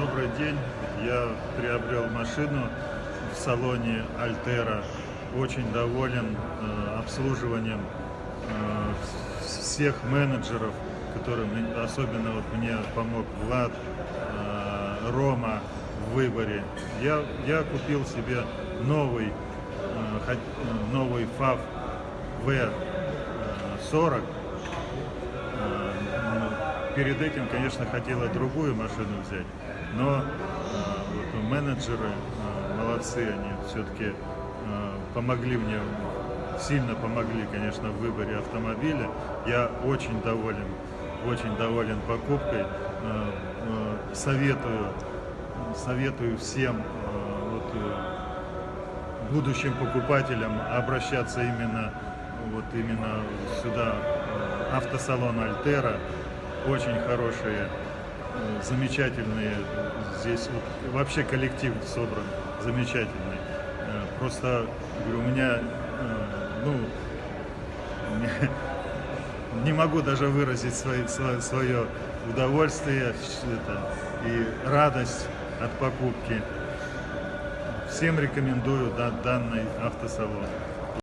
Добрый день. Я приобрел машину в салоне Альтера. Очень доволен э, обслуживанием э, всех менеджеров, которым особенно вот мне помог Влад, э, Рома в выборе. Я, я купил себе новый, новый FAV V40 Э, ну, Перед этим, конечно, хотела другую машину взять, но э, вот менеджеры э, молодцы, они все-таки помогли мне, сильно помогли, конечно, в выборе автомобиля. Я очень доволен, очень доволен покупкой. Советую, советую всем вот, э, будущим покупателям обращаться именно вот именно сюда автосалон Альтера очень хорошие э, замечательные. Здесь вот, вообще коллектив собран замечательный. Э, просто говорю, у меня э, ну не, могу даже выразить свое, свое, удовольствие это, и радость от покупки. Всем рекомендую да- данный автосалон